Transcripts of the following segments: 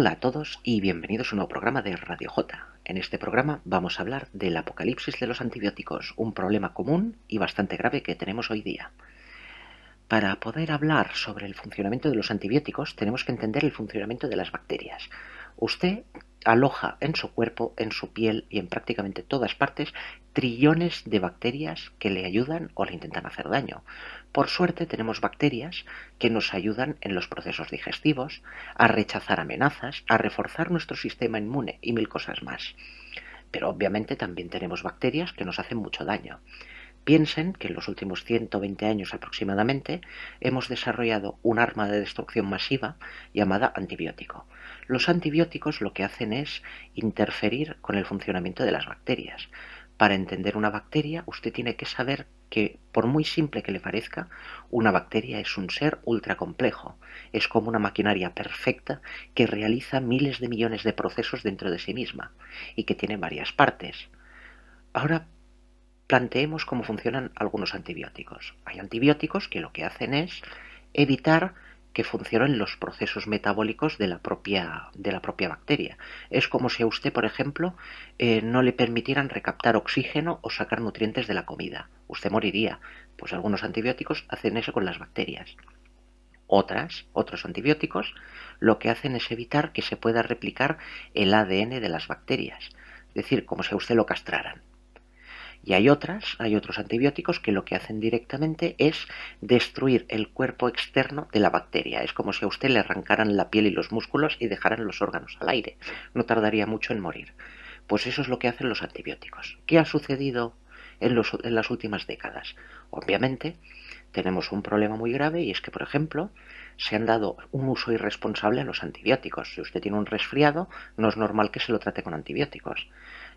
Hola a todos y bienvenidos a un nuevo programa de Radio J. En este programa vamos a hablar del apocalipsis de los antibióticos, un problema común y bastante grave que tenemos hoy día. Para poder hablar sobre el funcionamiento de los antibióticos tenemos que entender el funcionamiento de las bacterias. Usted aloja en su cuerpo, en su piel y en prácticamente todas partes trillones de bacterias que le ayudan o le intentan hacer daño. Por suerte tenemos bacterias que nos ayudan en los procesos digestivos, a rechazar amenazas, a reforzar nuestro sistema inmune y mil cosas más. Pero obviamente también tenemos bacterias que nos hacen mucho daño. Piensen que en los últimos 120 años aproximadamente hemos desarrollado un arma de destrucción masiva llamada antibiótico. Los antibióticos lo que hacen es interferir con el funcionamiento de las bacterias. Para entender una bacteria, usted tiene que saber que, por muy simple que le parezca, una bacteria es un ser ultra complejo. Es como una maquinaria perfecta que realiza miles de millones de procesos dentro de sí misma y que tiene varias partes. Ahora planteemos cómo funcionan algunos antibióticos. Hay antibióticos que lo que hacen es evitar que funcionen los procesos metabólicos de la propia, de la propia bacteria. Es como si a usted, por ejemplo, eh, no le permitieran recaptar oxígeno o sacar nutrientes de la comida. Usted moriría. Pues algunos antibióticos hacen eso con las bacterias. Otras, otros antibióticos, lo que hacen es evitar que se pueda replicar el ADN de las bacterias. Es decir, como si a usted lo castraran. Y hay otras, hay otros antibióticos que lo que hacen directamente es destruir el cuerpo externo de la bacteria. Es como si a usted le arrancaran la piel y los músculos y dejaran los órganos al aire. No tardaría mucho en morir. Pues eso es lo que hacen los antibióticos. ¿Qué ha sucedido en, en las últimas décadas? Obviamente tenemos un problema muy grave y es que, por ejemplo, se han dado un uso irresponsable a los antibióticos. Si usted tiene un resfriado, no es normal que se lo trate con antibióticos.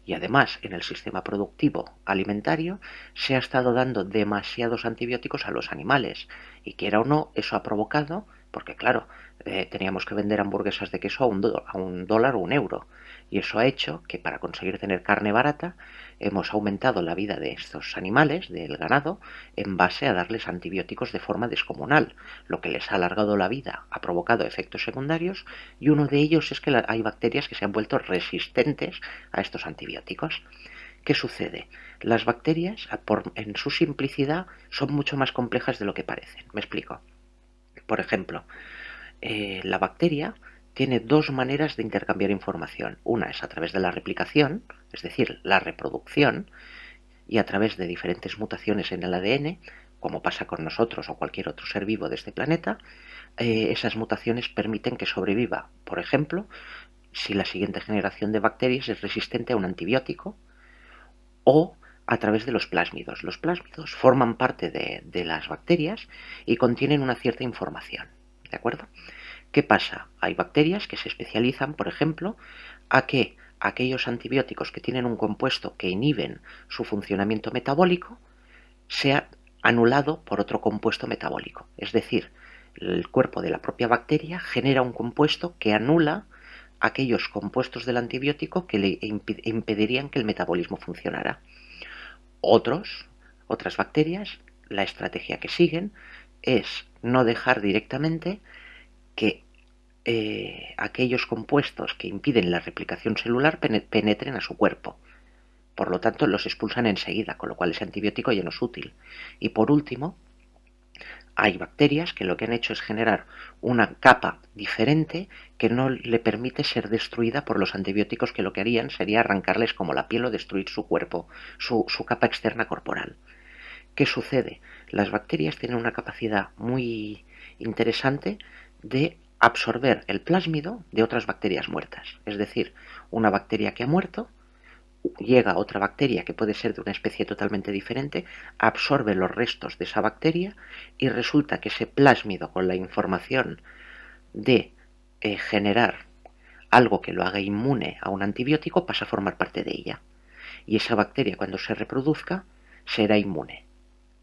Y además en el sistema productivo alimentario se ha estado dando demasiados antibióticos a los animales. Y quiera o no eso ha provocado porque claro eh, teníamos que vender hamburguesas de queso a un, a un dólar o un euro. Y eso ha hecho que para conseguir tener carne barata hemos aumentado la vida de estos animales, del ganado, en base a darles antibióticos de forma descomunal, lo que les ha alargado la vida, ha provocado efectos secundarios y uno de ellos es que hay bacterias que se han vuelto resistentes a estos antibióticos. ¿Qué sucede? Las bacterias, en su simplicidad, son mucho más complejas de lo que parecen. Me explico. Por ejemplo, eh, la bacteria tiene dos maneras de intercambiar información. Una es a través de la replicación, es decir, la reproducción, y a través de diferentes mutaciones en el ADN, como pasa con nosotros o cualquier otro ser vivo de este planeta, eh, esas mutaciones permiten que sobreviva, por ejemplo, si la siguiente generación de bacterias es resistente a un antibiótico, o a través de los plásmidos. Los plásmidos forman parte de, de las bacterias y contienen una cierta información. ¿De acuerdo? ¿Qué pasa? Hay bacterias que se especializan, por ejemplo, a que aquellos antibióticos que tienen un compuesto que inhiben su funcionamiento metabólico sea anulado por otro compuesto metabólico. Es decir, el cuerpo de la propia bacteria genera un compuesto que anula aquellos compuestos del antibiótico que le impedirían que el metabolismo funcionara. Otros, otras bacterias, la estrategia que siguen es no dejar directamente que eh, aquellos compuestos que impiden la replicación celular penetren a su cuerpo. Por lo tanto, los expulsan enseguida, con lo cual ese antibiótico ya no es útil. Y por último, hay bacterias que lo que han hecho es generar una capa diferente que no le permite ser destruida por los antibióticos que lo que harían sería arrancarles como la piel o destruir su cuerpo, su, su capa externa corporal. ¿Qué sucede? Las bacterias tienen una capacidad muy interesante de absorber el plásmido de otras bacterias muertas. Es decir, una bacteria que ha muerto, llega otra bacteria que puede ser de una especie totalmente diferente, absorbe los restos de esa bacteria y resulta que ese plásmido con la información de eh, generar algo que lo haga inmune a un antibiótico pasa a formar parte de ella. Y esa bacteria cuando se reproduzca será inmune,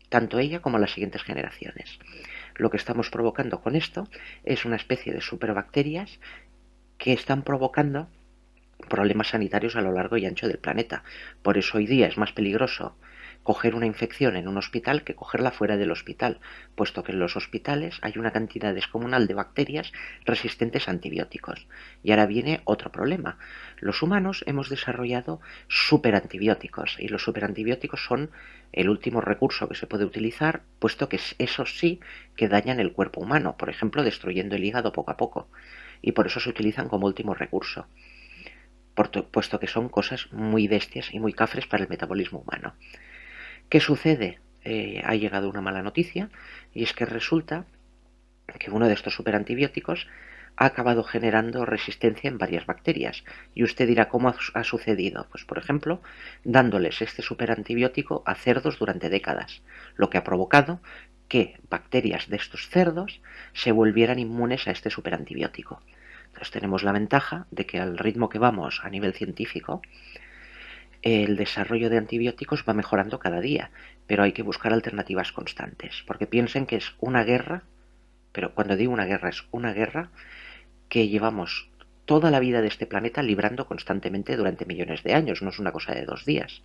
tanto ella como las siguientes generaciones lo que estamos provocando con esto es una especie de superbacterias que están provocando problemas sanitarios a lo largo y ancho del planeta. Por eso hoy día es más peligroso coger una infección en un hospital que cogerla fuera del hospital, puesto que en los hospitales hay una cantidad descomunal de bacterias resistentes a antibióticos. Y ahora viene otro problema. Los humanos hemos desarrollado superantibióticos y los superantibióticos son el último recurso que se puede utilizar, puesto que esos sí que dañan el cuerpo humano, por ejemplo, destruyendo el hígado poco a poco. Y por eso se utilizan como último recurso puesto que son cosas muy bestias y muy cafres para el metabolismo humano. ¿Qué sucede? Eh, ha llegado una mala noticia y es que resulta que uno de estos superantibióticos ha acabado generando resistencia en varias bacterias. Y usted dirá, ¿cómo ha sucedido? Pues, por ejemplo, dándoles este superantibiótico a cerdos durante décadas, lo que ha provocado que bacterias de estos cerdos se volvieran inmunes a este superantibiótico. Entonces tenemos la ventaja de que al ritmo que vamos a nivel científico, el desarrollo de antibióticos va mejorando cada día, pero hay que buscar alternativas constantes, porque piensen que es una guerra, pero cuando digo una guerra es una guerra que llevamos toda la vida de este planeta librando constantemente durante millones de años, no es una cosa de dos días.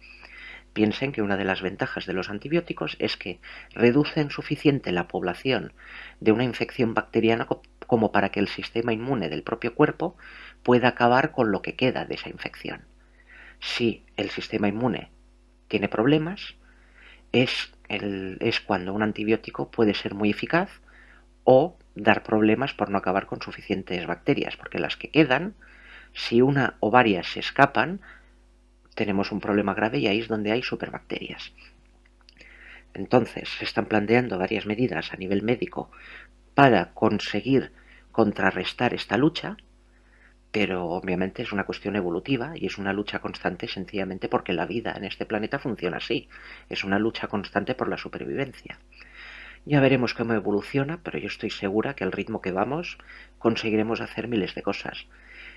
Piensen que una de las ventajas de los antibióticos es que reducen suficiente la población de una infección bacteriana como para que el sistema inmune del propio cuerpo pueda acabar con lo que queda de esa infección si el sistema inmune tiene problemas, es, es cuando un antibiótico puede ser muy eficaz o dar problemas por no acabar con suficientes bacterias, porque las que quedan, si una o varias se escapan, tenemos un problema grave y ahí es donde hay superbacterias. Entonces, se están planteando varias medidas a nivel médico para conseguir contrarrestar esta lucha, pero obviamente es una cuestión evolutiva y es una lucha constante sencillamente porque la vida en este planeta funciona así. Es una lucha constante por la supervivencia. Ya veremos cómo evoluciona, pero yo estoy segura que al ritmo que vamos conseguiremos hacer miles de cosas.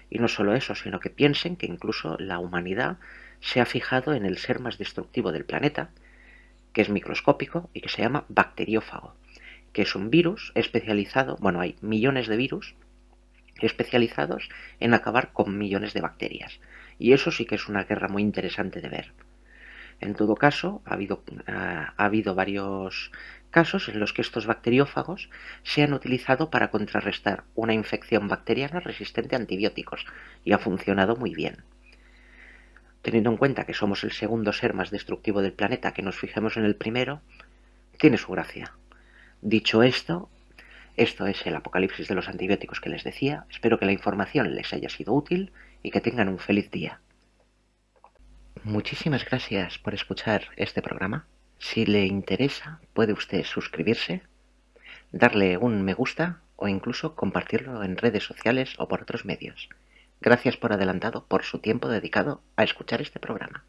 Y no solo eso, sino que piensen que incluso la humanidad se ha fijado en el ser más destructivo del planeta, que es microscópico y que se llama bacteriófago, que es un virus especializado, bueno, hay millones de virus especializados en acabar con millones de bacterias. Y eso sí que es una guerra muy interesante de ver. En todo caso, ha habido, ha habido varios casos en los que estos bacteriófagos se han utilizado para contrarrestar una infección bacteriana resistente a antibióticos y ha funcionado muy bien. Teniendo en cuenta que somos el segundo ser más destructivo del planeta, que nos fijemos en el primero, tiene su gracia. Dicho esto, esto es el apocalipsis de los antibióticos que les decía. Espero que la información les haya sido útil y que tengan un feliz día. Muchísimas gracias por escuchar este programa. Si le interesa, puede usted suscribirse, darle un me gusta o incluso compartirlo en redes sociales o por otros medios. Gracias por adelantado por su tiempo dedicado a escuchar este programa.